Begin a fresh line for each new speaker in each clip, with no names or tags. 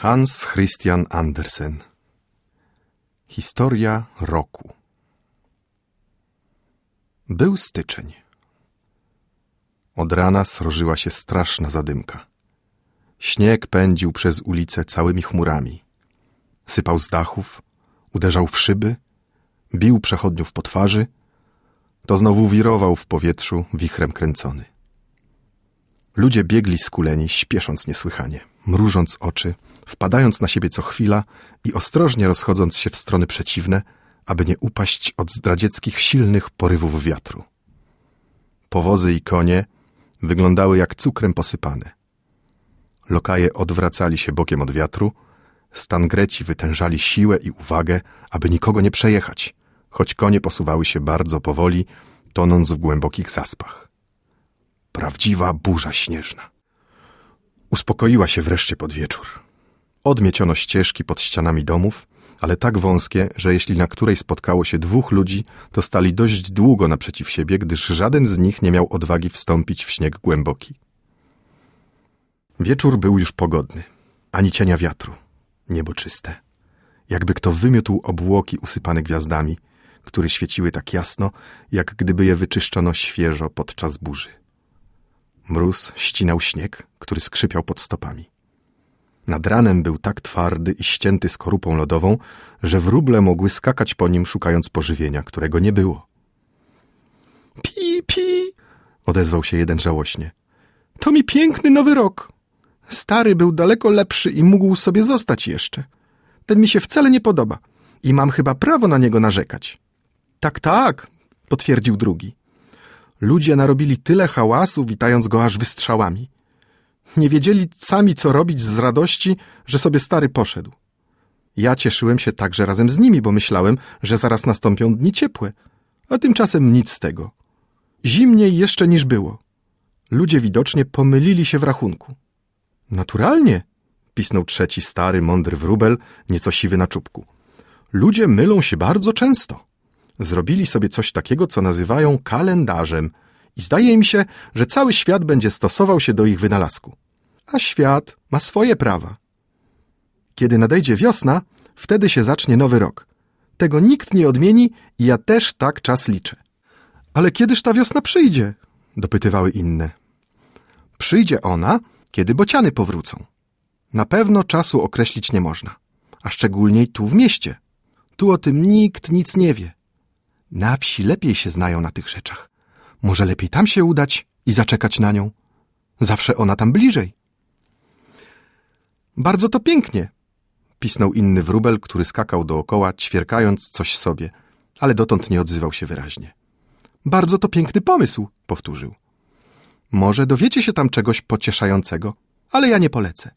Hans Christian Andersen Historia roku Był styczeń. Od rana srożyła się straszna zadymka. Śnieg pędził przez ulice całymi chmurami. Sypał z dachów, uderzał w szyby, bił przechodniów po twarzy, to znowu wirował w powietrzu wichrem kręcony. Ludzie biegli skuleni, śpiesząc niesłychanie, mrużąc oczy, wpadając na siebie co chwila i ostrożnie rozchodząc się w strony przeciwne, aby nie upaść od zdradzieckich silnych porywów wiatru. Powozy i konie wyglądały jak cukrem posypane. Lokaje odwracali się bokiem od wiatru, stangreci wytężali siłę i uwagę, aby nikogo nie przejechać, choć konie posuwały się bardzo powoli, tonąc w głębokich zaspach. Prawdziwa burza śnieżna. Uspokoiła się wreszcie pod wieczór. Odmieciono ścieżki pod ścianami domów, ale tak wąskie, że jeśli na której spotkało się dwóch ludzi, to stali dość długo naprzeciw siebie, gdyż żaden z nich nie miał odwagi wstąpić w śnieg głęboki. Wieczór był już pogodny, ani cienia wiatru, niebo czyste. Jakby kto wymiótł obłoki usypane gwiazdami, które świeciły tak jasno, jak gdyby je wyczyszczono świeżo podczas burzy. Mróz ścinał śnieg, który skrzypiał pod stopami. Nad ranem był tak twardy i ścięty skorupą lodową, że wróble mogły skakać po nim, szukając pożywienia, którego nie było. Pi, pi! odezwał się jeden żałośnie. To mi piękny nowy rok. Stary był daleko lepszy i mógł sobie zostać jeszcze. Ten mi się wcale nie podoba i mam chyba prawo na niego narzekać. Tak, tak, potwierdził drugi. Ludzie narobili tyle hałasu, witając go aż wystrzałami. Nie wiedzieli sami, co robić z radości, że sobie stary poszedł. Ja cieszyłem się także razem z nimi, bo myślałem, że zaraz nastąpią dni ciepłe, a tymczasem nic z tego. Zimniej jeszcze niż było. Ludzie widocznie pomylili się w rachunku. Naturalnie, pisnął trzeci stary, mądry wróbel, nieco siwy na czubku. Ludzie mylą się bardzo często zrobili sobie coś takiego, co nazywają kalendarzem i zdaje im się, że cały świat będzie stosował się do ich wynalazku. A świat ma swoje prawa. Kiedy nadejdzie wiosna, wtedy się zacznie nowy rok. Tego nikt nie odmieni i ja też tak czas liczę. Ale kiedyż ta wiosna przyjdzie? dopytywały inne. Przyjdzie ona, kiedy bociany powrócą. Na pewno czasu określić nie można, a szczególnie tu w mieście. Tu o tym nikt nic nie wie. Na wsi lepiej się znają na tych rzeczach. Może lepiej tam się udać i zaczekać na nią. Zawsze ona tam bliżej. Bardzo to pięknie, pisnął inny wróbel, który skakał dookoła, ćwierkając coś sobie, ale dotąd nie odzywał się wyraźnie. Bardzo to piękny pomysł, powtórzył. Może dowiecie się tam czegoś pocieszającego, ale ja nie polecę.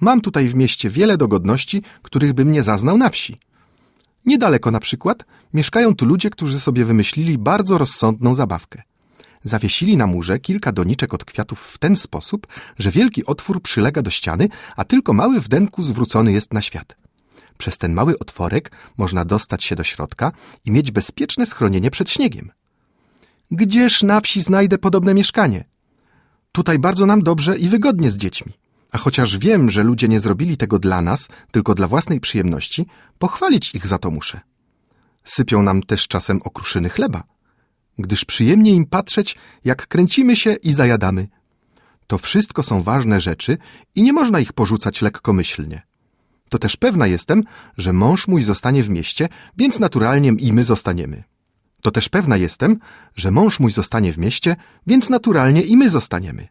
Mam tutaj w mieście wiele dogodności, których bym nie zaznał na wsi. Niedaleko na przykład mieszkają tu ludzie, którzy sobie wymyślili bardzo rozsądną zabawkę. Zawiesili na murze kilka doniczek od kwiatów w ten sposób, że wielki otwór przylega do ściany, a tylko mały wdenku zwrócony jest na świat. Przez ten mały otworek można dostać się do środka i mieć bezpieczne schronienie przed śniegiem. Gdzież na wsi znajdę podobne mieszkanie? Tutaj bardzo nam dobrze i wygodnie z dziećmi. A chociaż wiem, że ludzie nie zrobili tego dla nas, tylko dla własnej przyjemności, pochwalić ich za to muszę. Sypią nam też czasem okruszyny chleba, gdyż przyjemnie im patrzeć, jak kręcimy się i zajadamy. To wszystko są ważne rzeczy i nie można ich porzucać lekkomyślnie. To też pewna jestem, że mąż mój zostanie w mieście, więc naturalnie i my zostaniemy. To też pewna jestem, że mąż mój zostanie w mieście, więc naturalnie i my zostaniemy.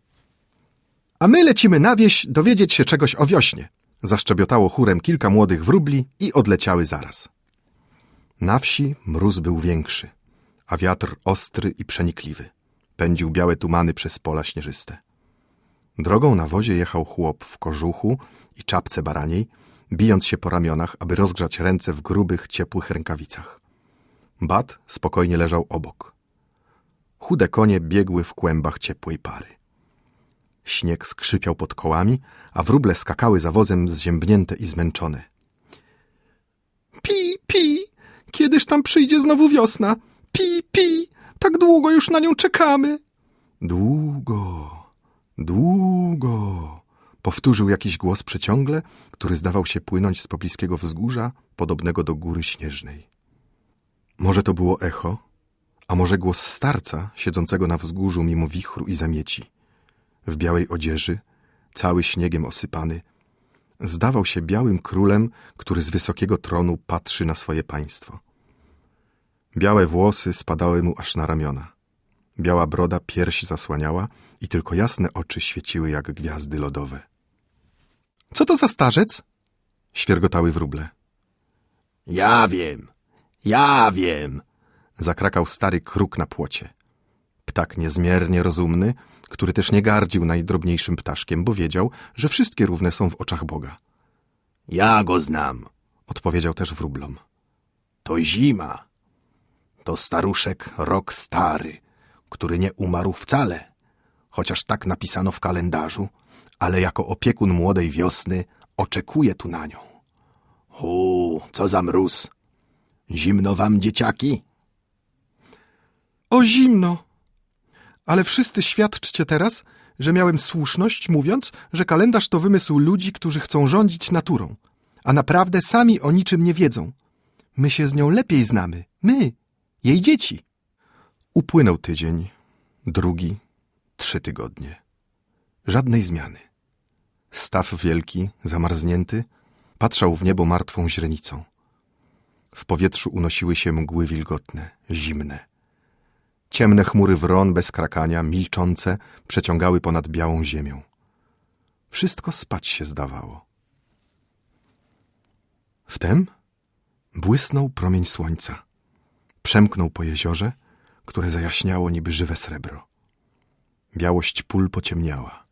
A my lecimy na wieś dowiedzieć się czegoś o wiośnie. Zaszczebiotało chórem kilka młodych wróbli i odleciały zaraz. Na wsi mróz był większy, a wiatr ostry i przenikliwy. Pędził białe tumany przez pola śnieżyste. Drogą na wozie jechał chłop w kożuchu i czapce baraniej, bijąc się po ramionach, aby rozgrzać ręce w grubych, ciepłych rękawicach. Bat spokojnie leżał obok. Chude konie biegły w kłębach ciepłej pary. Śnieg skrzypiał pod kołami, a wróble skakały za wozem zziębnięte i zmęczone. Pi, pi, kiedyż tam przyjdzie znowu wiosna? Pi, pi, tak długo już na nią czekamy. Długo, długo, Powtórzył jakiś głos przeciągle, który zdawał się płynąć z pobliskiego wzgórza, podobnego do góry śnieżnej. Może to było echo, a może głos starca siedzącego na wzgórzu mimo wichru i zamieci. W białej odzieży, cały śniegiem osypany, zdawał się białym królem, który z wysokiego tronu patrzy na swoje państwo. Białe włosy spadały mu aż na ramiona. Biała broda piersi zasłaniała i tylko jasne oczy świeciły jak gwiazdy lodowe. Co to za starzec? Świergotały wróble.
Ja wiem, ja wiem,
Zakrakał stary kruk na płocie. Ptak niezmiernie rozumny, który też nie gardził najdrobniejszym ptaszkiem, bo wiedział, że wszystkie równe są w oczach Boga.
ja go znam.
Odpowiedział też wróblom.
To zima. To staruszek rok stary, który nie umarł wcale, chociaż tak napisano w kalendarzu, ale jako opiekun młodej wiosny oczekuje tu na nią. Hu, co za mróz. Zimno wam, dzieciaki?
O zimno! Ale wszyscy świadczcie teraz, że miałem słuszność, mówiąc, że kalendarz to wymysł ludzi, którzy chcą rządzić naturą, a naprawdę sami o niczym nie wiedzą. My się z nią lepiej znamy. My, jej dzieci. Upłynął tydzień, drugi, trzy tygodnie. Żadnej zmiany. Staw wielki, zamarznięty, patrzał w niebo martwą źrenicą. W powietrzu unosiły się mgły wilgotne, zimne. Ciemne chmury wron bez krakania, milczące, przeciągały ponad białą ziemią. Wszystko spać się zdawało. Wtem błysnął promień słońca. Przemknął po jeziorze, które zajaśniało niby żywe srebro. Białość pól pociemniała.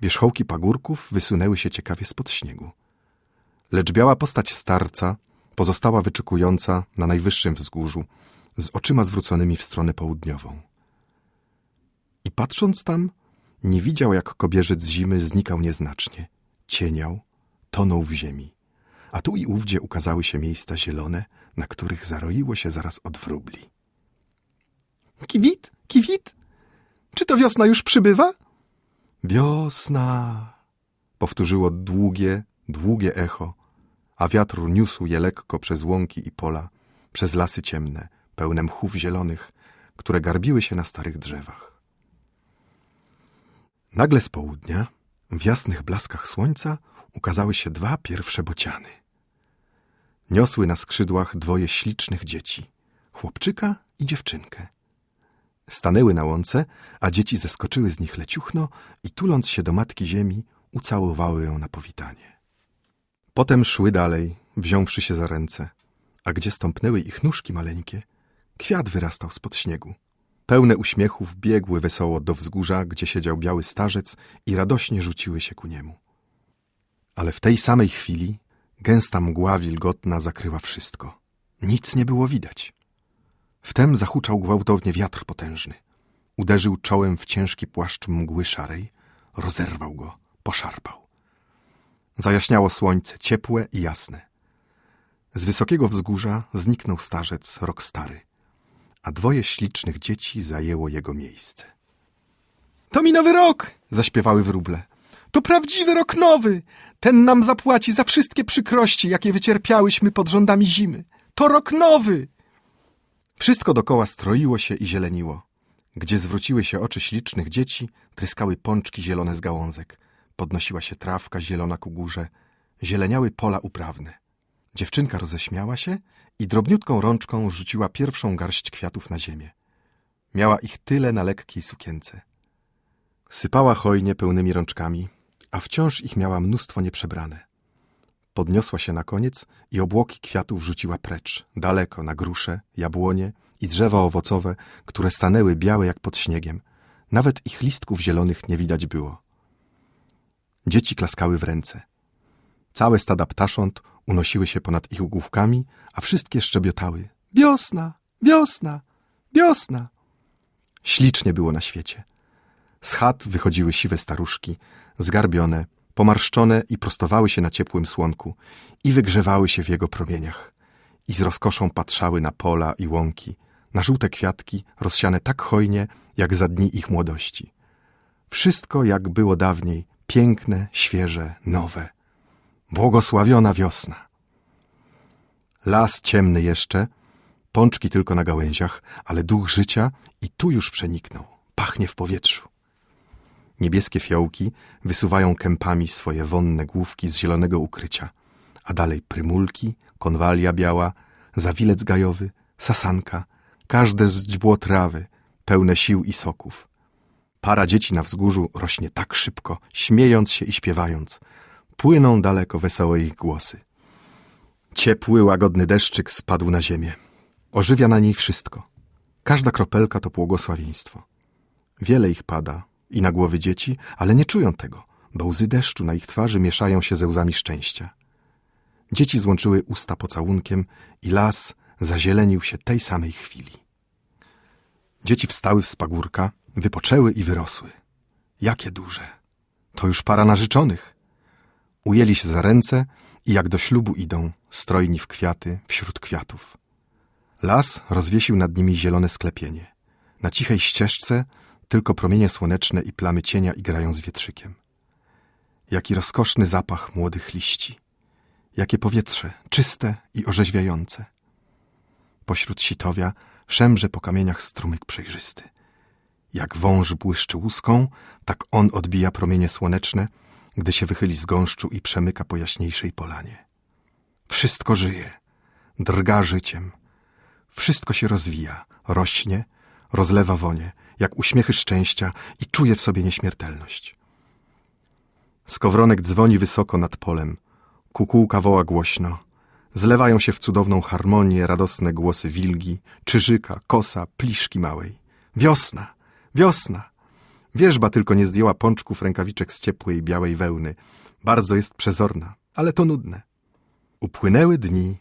Wierzchołki pagórków wysunęły się ciekawie spod śniegu. Lecz biała postać starca pozostała wyczekująca na najwyższym wzgórzu, z oczyma zwróconymi w stronę południową. I patrząc tam, nie widział, jak kobierzec zimy znikał nieznacznie, cieniał, tonął w ziemi, a tu i ówdzie ukazały się miejsca zielone, na których zaroiło się zaraz od wróbli. Kiwit, kiwit, czy to wiosna już przybywa? Wiosna, powtórzyło długie, długie echo, a wiatr niósł je lekko przez łąki i pola, przez lasy ciemne, pełne mchów zielonych, które garbiły się na starych drzewach. Nagle z południa, w jasnych blaskach słońca, ukazały się dwa pierwsze bociany. Niosły na skrzydłach dwoje ślicznych dzieci, chłopczyka i dziewczynkę. Stanęły na łące, a dzieci zeskoczyły z nich leciuchno i tuląc się do matki ziemi, ucałowały ją na powitanie. Potem szły dalej, wziąwszy się za ręce, a gdzie stąpnęły ich nóżki maleńkie, kwiat wyrastał spod śniegu. Pełne uśmiechów biegły wesoło do wzgórza, gdzie siedział biały starzec i radośnie rzuciły się ku niemu. Ale w tej samej chwili gęsta mgła wilgotna zakryła wszystko. Nic nie było widać. Wtem zahuczał gwałtownie wiatr potężny. Uderzył czołem w ciężki płaszcz mgły szarej, rozerwał go, poszarpał. Zajaśniało słońce, ciepłe i jasne. Z wysokiego wzgórza zniknął starzec, rok stary, a dwoje ślicznych dzieci zajęło jego miejsce. To mi nowy rok! zaśpiewały wróble. To prawdziwy rok nowy! Ten nam zapłaci za wszystkie przykrości, jakie wycierpiałyśmy pod rządami zimy. To rok nowy! Wszystko dokoła stroiło się i zieleniło. Gdzie zwróciły się oczy ślicznych dzieci, tryskały pączki zielone z gałązek. Podnosiła się trawka zielona ku górze. Zieleniały pola uprawne. Dziewczynka roześmiała się i drobniutką rączką rzuciła pierwszą garść kwiatów na ziemię. Miała ich tyle na lekkiej sukience. Sypała hojnie pełnymi rączkami, a wciąż ich miała mnóstwo nieprzebrane. Podniosła się na koniec i obłoki kwiatów rzuciła precz, daleko, na grusze, jabłonie i drzewa owocowe, które stanęły białe jak pod śniegiem. Nawet ich listków zielonych nie widać było. Dzieci klaskały w ręce. Całe stada ptasząt unosiły się ponad ich główkami, a wszystkie szczebiotały. Wiosna, wiosna, wiosna. Ślicznie było na świecie. Z chat wychodziły siwe staruszki, zgarbione, pomarszczone i prostowały się na ciepłym słonku i wygrzewały się w jego promieniach. I z rozkoszą patrzały na pola i łąki, na żółte kwiatki rozsiane tak hojnie, jak za dni ich młodości. Wszystko, jak było dawniej, Piękne, świeże, nowe. Błogosławiona wiosna. Las ciemny jeszcze, pączki tylko na gałęziach, ale duch życia i tu już przeniknął. Pachnie w powietrzu. Niebieskie fiołki wysuwają kępami swoje wonne główki z zielonego ukrycia, a dalej prymulki, konwalia biała, zawilec gajowy, sasanka, każde zdźbło trawy, pełne sił i soków. Para dzieci na wzgórzu rośnie tak szybko, śmiejąc się i śpiewając. Płyną daleko wesołe ich głosy. Ciepły, łagodny deszczyk spadł na ziemię. Ożywia na niej wszystko. Każda kropelka to błogosławieństwo. Wiele ich pada i na głowy dzieci, ale nie czują tego, bo łzy deszczu na ich twarzy mieszają się ze łzami szczęścia. Dzieci złączyły usta pocałunkiem i las zazielenił się tej samej chwili. Dzieci wstały w spagórka, wypoczęły i wyrosły. Jakie duże! To już para narzeczonych. Ujęli się za ręce i jak do ślubu idą, strojni w kwiaty, wśród kwiatów. Las rozwiesił nad nimi zielone sklepienie. Na cichej ścieżce tylko promienie słoneczne i plamy cienia igrają z wietrzykiem. Jaki rozkoszny zapach młodych liści. Jakie powietrze, czyste i orzeźwiające. Pośród sitowia szemrze po kamieniach strumyk przejrzysty. Jak wąż błyszczy łuską, tak on odbija promienie słoneczne, gdy się wychyli z gąszczu i przemyka po jaśniejszej polanie. Wszystko żyje, drga życiem. Wszystko się rozwija, rośnie, rozlewa wonie, jak uśmiechy szczęścia i czuje w sobie nieśmiertelność. Skowronek dzwoni wysoko nad polem, kukułka woła głośno, zlewają się w cudowną harmonię radosne głosy wilgi, czyżyka, kosa, pliszki małej. Wiosna, wiosna! Wierzba tylko nie zdjęła pączków rękawiczek z ciepłej, białej wełny. Bardzo jest przezorna, ale to nudne. Upłynęły dni,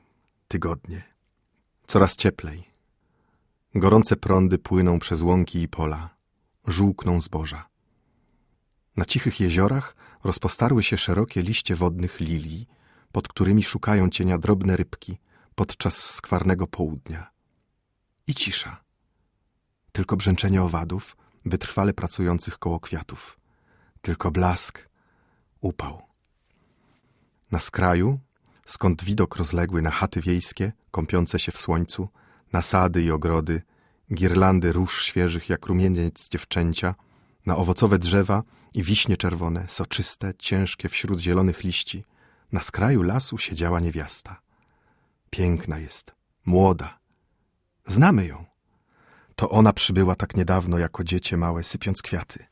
tygodnie. Coraz cieplej. Gorące prądy płyną przez łąki i pola. Żółkną zboża. Na cichych jeziorach rozpostarły się szerokie liście wodnych lilii, pod którymi szukają cienia drobne rybki podczas skwarnego południa. I cisza. Tylko brzęczenie owadów, wytrwale pracujących koło kwiatów. Tylko blask, upał. Na skraju, skąd widok rozległy na chaty wiejskie, kąpiące się w słońcu, na sady i ogrody, girlandy róż świeżych jak rumieniec dziewczęcia, na owocowe drzewa i wiśnie czerwone, soczyste, ciężkie wśród zielonych liści, na skraju lasu siedziała niewiasta. Piękna jest, młoda. Znamy ją. To ona przybyła tak niedawno jako dziecię małe, sypiąc kwiaty.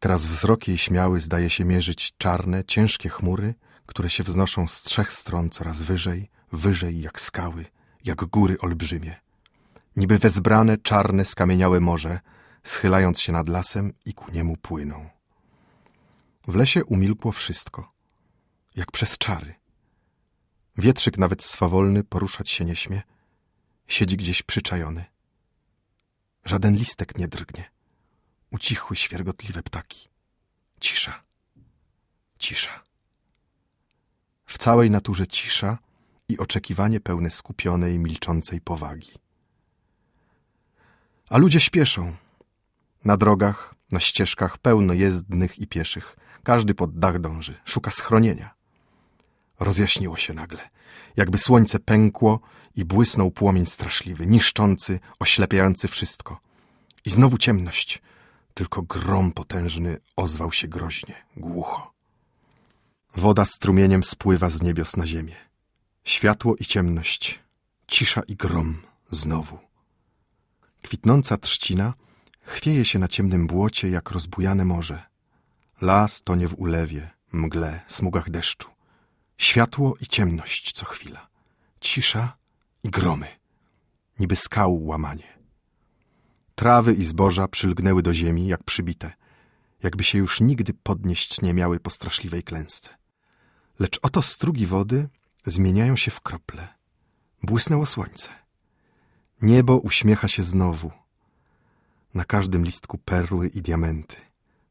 Teraz wzrok jej śmiały zdaje się mierzyć czarne, ciężkie chmury, które się wznoszą z trzech stron coraz wyżej, wyżej jak skały, jak góry olbrzymie. Niby wezbrane, czarne, skamieniałe morze, schylając się nad lasem i ku niemu płyną. W lesie umilkło wszystko, jak przez czary. Wietrzyk nawet swawolny poruszać się nie śmie, siedzi gdzieś przyczajony. Żaden listek nie drgnie. Ucichły świergotliwe ptaki. Cisza. Cisza. W całej naturze cisza i oczekiwanie pełne skupionej, milczącej powagi. A ludzie śpieszą. Na drogach, na ścieżkach pełno jezdnych i pieszych. Każdy pod dach dąży, szuka schronienia. Rozjaśniło się nagle, jakby słońce pękło i błysnął płomień straszliwy, niszczący, oślepiający wszystko. I znowu ciemność, tylko grom potężny ozwał się groźnie, głucho. Woda strumieniem spływa z niebios na ziemię. Światło i ciemność, cisza i grom znowu. Kwitnąca trzcina chwieje się na ciemnym błocie jak rozbujane morze. Las tonie w ulewie, mgle, smugach deszczu. Światło i ciemność co chwila. Cisza i gromy. Niby skał łamanie. Trawy i zboża przylgnęły do ziemi jak przybite, jakby się już nigdy podnieść nie miały po straszliwej klęsce. Lecz oto strugi wody zmieniają się w krople. Błysnęło słońce. Niebo uśmiecha się znowu. Na każdym listku perły i diamenty.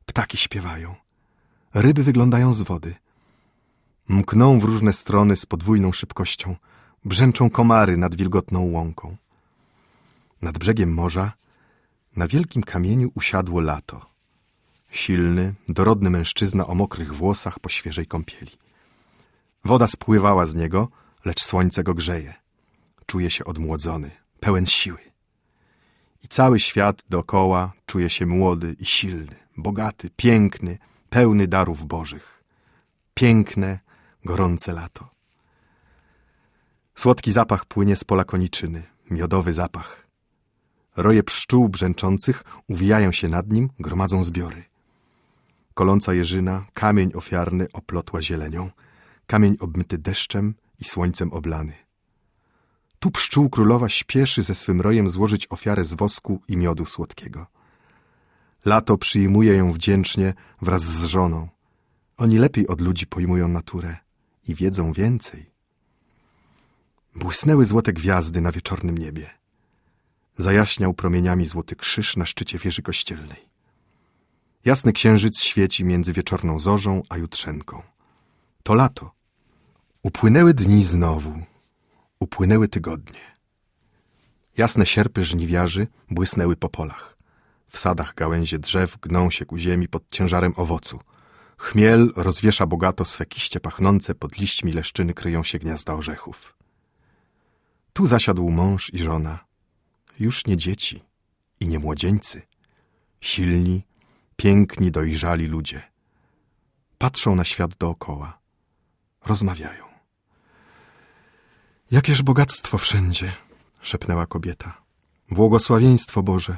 Ptaki śpiewają. Ryby wyglądają z wody. Mkną w różne strony z podwójną szybkością. Brzęczą komary nad wilgotną łąką. Nad brzegiem morza na wielkim kamieniu usiadło lato. Silny, dorodny mężczyzna o mokrych włosach po świeżej kąpieli. Woda spływała z niego, lecz słońce go grzeje. Czuje się odmłodzony, pełen siły. I cały świat dookoła czuje się młody i silny, bogaty, piękny, pełny darów bożych. Piękne, gorące lato. Słodki zapach płynie z pola koniczyny, miodowy zapach. Roje pszczół brzęczących uwijają się nad nim, gromadzą zbiory. Koląca jeżyna, kamień ofiarny oplotła zielenią, kamień obmyty deszczem i słońcem oblany. Tu pszczół królowa śpieszy ze swym rojem złożyć ofiarę z wosku i miodu słodkiego. Lato przyjmuje ją wdzięcznie wraz z żoną. Oni lepiej od ludzi pojmują naturę i wiedzą więcej. Błysnęły złote gwiazdy na wieczornym niebie. Zajaśniał promieniami złoty krzyż na szczycie wieży kościelnej. Jasny księżyc świeci między wieczorną zorzą a jutrzenką. To lato. Upłynęły dni znowu. Upłynęły tygodnie. Jasne sierpy żniwiarzy błysnęły po polach. W sadach gałęzie drzew gną się ku ziemi pod ciężarem owocu. Chmiel rozwiesza bogato swe kiście pachnące, pod liśćmi leszczyny kryją się gniazda orzechów. Tu zasiadł mąż i żona, już nie dzieci i nie młodzieńcy, silni, piękni, dojrzali ludzie. Patrzą na świat dookoła, rozmawiają. Jakież bogactwo wszędzie, szepnęła kobieta. Błogosławieństwo Boże.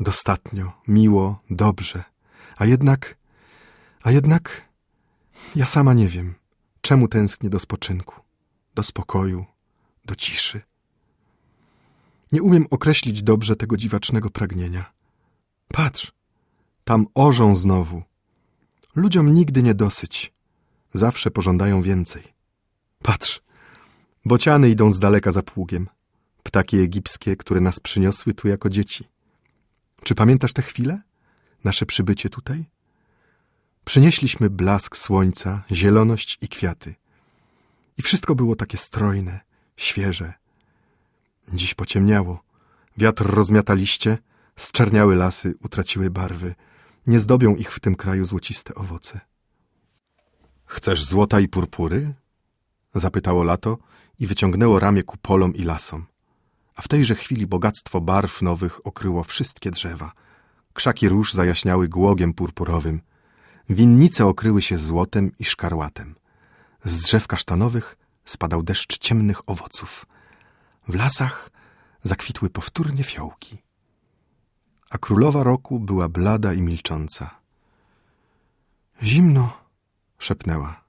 Dostatnio, miło, dobrze. A jednak, a jednak, ja sama nie wiem, czemu tęsknię do spoczynku, do spokoju, do ciszy. Nie umiem określić dobrze tego dziwacznego pragnienia. Patrz, tam orzą znowu. Ludziom nigdy nie dosyć. Zawsze pożądają więcej. Patrz, bociany idą z daleka za pługiem. Ptaki egipskie, które nas przyniosły tu jako dzieci. Czy pamiętasz te chwile? Nasze przybycie tutaj? Przynieśliśmy blask słońca, zieloność i kwiaty. I wszystko było takie strojne, świeże. Dziś pociemniało. Wiatr rozmiata liście, zczerniały lasy, utraciły barwy. Nie zdobią ich w tym kraju złociste owoce. Chcesz złota i purpury? Zapytało lato i wyciągnęło ramię ku polom i lasom. A w tejże chwili bogactwo barw nowych okryło wszystkie drzewa. Krzaki róż zajaśniały głogiem purpurowym. Winnice okryły się złotem i szkarłatem. Z drzew kasztanowych spadał deszcz ciemnych owoców. W lasach zakwitły powtórnie fiołki. A królowa roku była blada i milcząca. Zimno, szepnęła.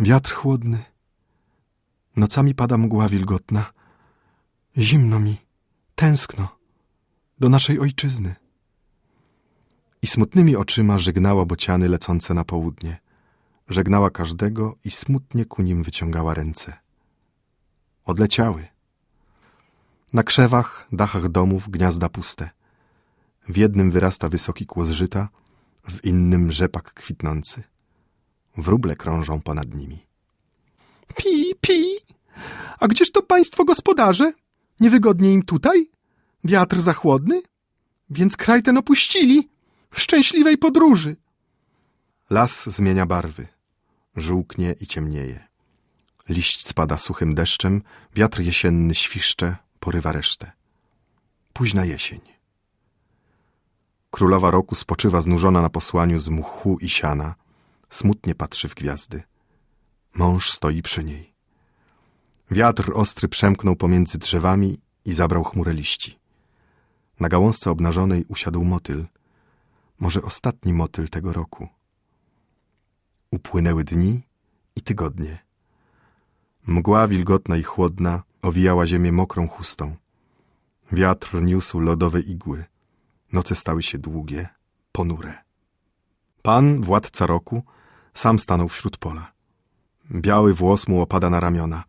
Wiatr chłodny. Nocami pada mgła wilgotna. Zimno mi, tęskno do naszej ojczyzny. I smutnymi oczyma żegnała bociany lecące na południe. Żegnała każdego i smutnie ku nim wyciągała ręce. Odleciały. Na krzewach, dachach domów gniazda puste. W jednym wyrasta wysoki kłos żyta, w innym rzepak kwitnący. Wróble krążą ponad nimi. Pi, pi! A gdzież to państwo gospodarze? Niewygodnie im tutaj? Wiatr za chłodny? Więc kraj ten opuścili. Szczęśliwej podróży! Las zmienia barwy. Żółknie i ciemnieje. Liść spada suchym deszczem, wiatr jesienny świszcze, porywa resztę. Późna jesień. Królowa roku spoczywa znużona na posłaniu z mchu i siana. Smutnie patrzy w gwiazdy. Mąż stoi przy niej. Wiatr ostry przemknął pomiędzy drzewami i zabrał chmurę liści. Na gałązce obnażonej usiadł motyl. Może ostatni motyl tego roku. Upłynęły dni i tygodnie. Mgła wilgotna i chłodna owijała ziemię mokrą chustą. Wiatr niósł lodowe igły. Noce stały się długie, ponure. Pan, władca roku, sam stanął wśród pola. Biały włos mu opada na ramiona,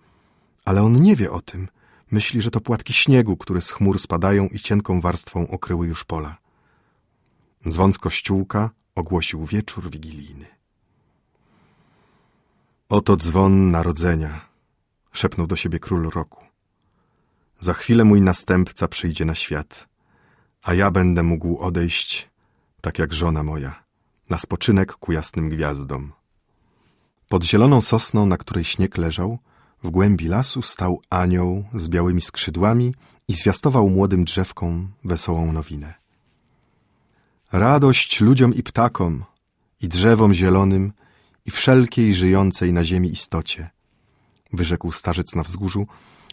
ale on nie wie o tym. Myśli, że to płatki śniegu, które z chmur spadają i cienką warstwą okryły już pola. Dzwon z kościółka ogłosił wieczór wigilijny. Oto dzwon narodzenia, szepnął do siebie król roku. Za chwilę mój następca przyjdzie na świat, a ja będę mógł odejść, tak jak żona moja, na spoczynek ku jasnym gwiazdom. Pod zieloną sosną, na której śnieg leżał, w głębi lasu stał anioł z białymi skrzydłami i zwiastował młodym drzewkom wesołą nowinę. Radość ludziom i ptakom, i drzewom zielonym, i wszelkiej żyjącej na ziemi istocie, wyrzekł starzec na wzgórzu,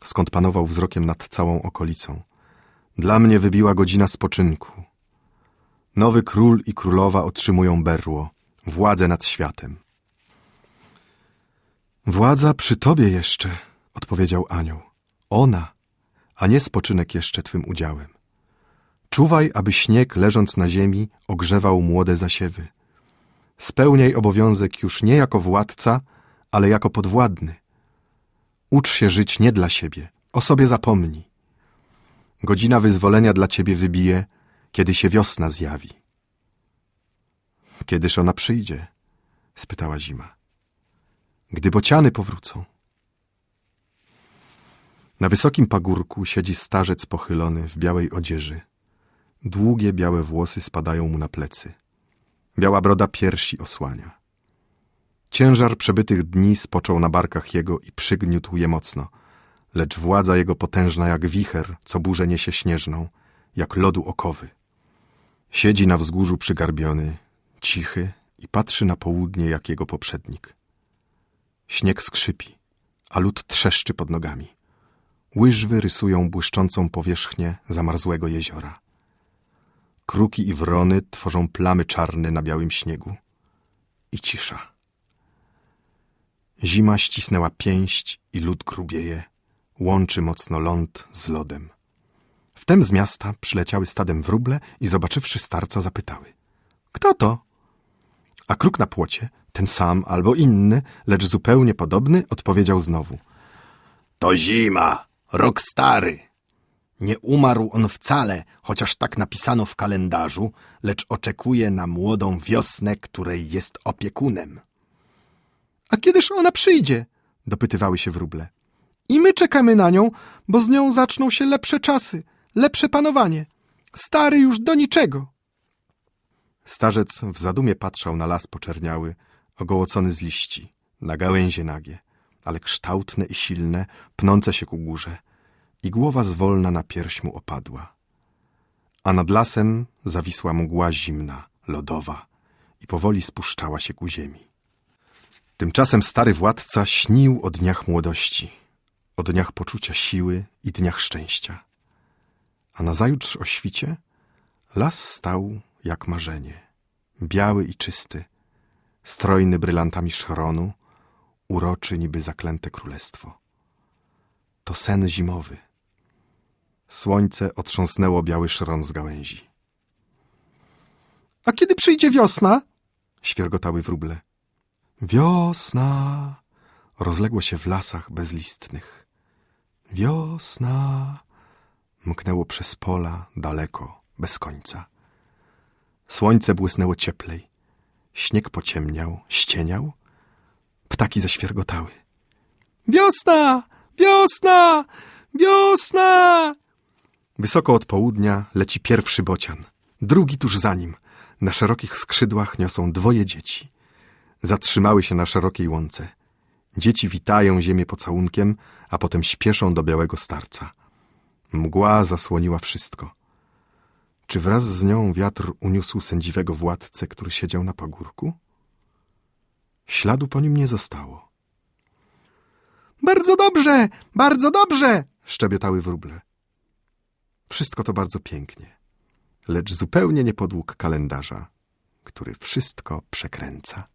skąd panował wzrokiem nad całą okolicą. Dla mnie wybiła godzina spoczynku. Nowy król i królowa otrzymują berło, władzę nad światem. Władza przy tobie jeszcze, odpowiedział anioł. Ona, a nie spoczynek jeszcze twym udziałem. Czuwaj, aby śnieg, leżąc na ziemi, ogrzewał młode zasiewy. Spełniaj obowiązek już nie jako władca, ale jako podwładny. Ucz się żyć nie dla siebie, o sobie zapomnij. Godzina wyzwolenia dla ciebie wybije, kiedy się wiosna zjawi. Kiedyż ona przyjdzie? spytała zima. Gdy bociany powrócą. Na wysokim pagórku siedzi starzec pochylony w białej odzieży. Długie białe włosy spadają mu na plecy. Biała broda piersi osłania. Ciężar przebytych dni spoczął na barkach jego i przygniótł je mocno, lecz władza jego potężna jak wicher, co burzę niesie śnieżną, jak lodu okowy. Siedzi na wzgórzu przygarbiony, cichy i patrzy na południe jak jego poprzednik. Śnieg skrzypi, a lód trzeszczy pod nogami. Łyżwy rysują błyszczącą powierzchnię zamarzłego jeziora. Kruki i wrony tworzą plamy czarne na białym śniegu. I cisza. Zima ścisnęła pięść i lód grubieje, łączy mocno ląd z lodem. Wtem z miasta przyleciały stadem wróble i zobaczywszy starca zapytały. Kto to? A kruk na płocie, ten sam albo inny, lecz zupełnie podobny, odpowiedział znowu.
To zima, rok stary. Nie umarł on wcale, chociaż tak napisano w kalendarzu, lecz oczekuje na młodą wiosnę, której jest opiekunem.
A kiedyż ona przyjdzie? dopytywały się wróble. I my czekamy na nią, bo z nią zaczną się lepsze czasy, lepsze panowanie. Stary już do niczego. Starzec w zadumie patrzał na las poczerniały, ogołocony z liści, na gałęzie nagie, ale kształtne i silne, pnące się ku górze, i głowa zwolna na pierś mu opadła. A nad lasem zawisła mgła zimna, lodowa i powoli spuszczała się ku ziemi. Tymczasem stary władca śnił o dniach młodości, o dniach poczucia siły i dniach szczęścia. A nazajutrz o świcie las stał jak marzenie, biały i czysty, strojny brylantami szronu, uroczy niby zaklęte królestwo. To sen zimowy. Słońce otrząsnęło biały szron z gałęzi. A kiedy przyjdzie wiosna? świergotały wróble. Wiosna! Rozległo się w lasach bezlistnych. Wiosna! Mknęło przez pola, daleko, bez końca. Słońce błysnęło cieplej. Śnieg pociemniał, ścieniał. Ptaki zaświergotały. Wiosna! Wiosna! Wiosna! Wysoko od południa leci pierwszy bocian. Drugi tuż za nim. Na szerokich skrzydłach niosą dwoje dzieci. Zatrzymały się na szerokiej łące. Dzieci witają ziemię pocałunkiem, a potem śpieszą do białego starca. Mgła zasłoniła wszystko. Czy wraz z nią wiatr uniósł sędziwego władcę, który siedział na pagórku? Śladu po nim nie zostało. Bardzo dobrze, bardzo dobrze, szczebiotały wróble. Wszystko to bardzo pięknie, lecz zupełnie nie podług kalendarza, który wszystko przekręca.